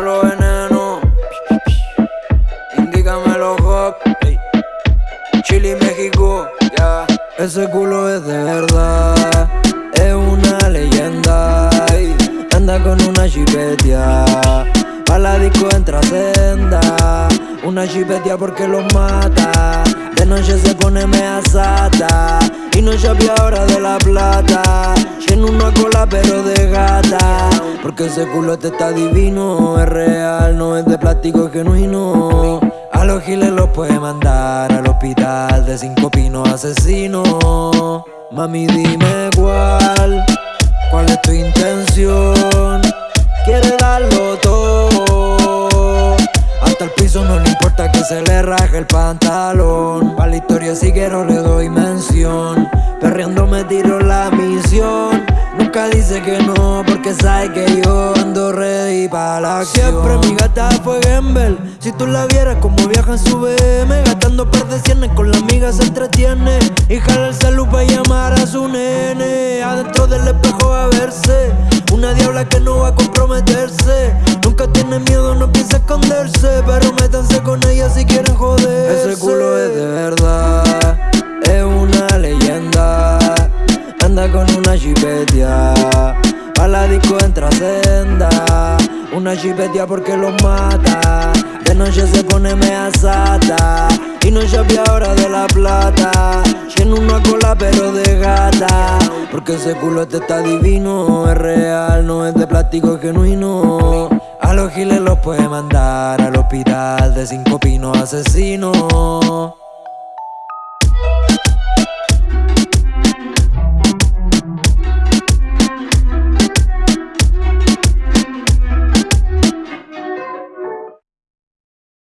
Los lo veneno. Indícamelo, hop. Hey. Chile, México, ya. Ese culo es de verdad, es una leyenda. Hey. Anda con una chipetia, pa' la disco entra senda. Una chipetia porque los mata. De noche se pone mea sata. Y no ya ahora de la plata. Tiene una cola porque ese culote está divino, es real, no es de plástico, es genuino. A los giles los puede mandar al hospital de cinco pinos asesino. Mami, dime cuál, cuál es tu intención. Quiere darlo todo. Hasta el piso no le importa que se le raje el pantalón. Pa' la historia si quiero le doy mención. Perreando me tiro la misión. Dice que no, porque sabe que yo ando ready para la acción. Siempre mi gata fue Gamble. Si tú la vieras como viaja en su BM, gastando par de cienes con la amiga se entretiene. Y jala el salud para llamar a su nene. Adentro del espejo a verse. Una diabla que no va a comprometerse. Nunca tiene miedo, no piensa esconderse. Una chipetia, pa' la disco entra senda. Una chipetia porque los mata, de noche se pone mea sata. Y no chapia ahora de la plata, en una cola pero de gata. Porque ese culo te está divino, es real, no es de plástico, es genuino. A los giles los puede mandar al hospital de cinco pinos asesinos.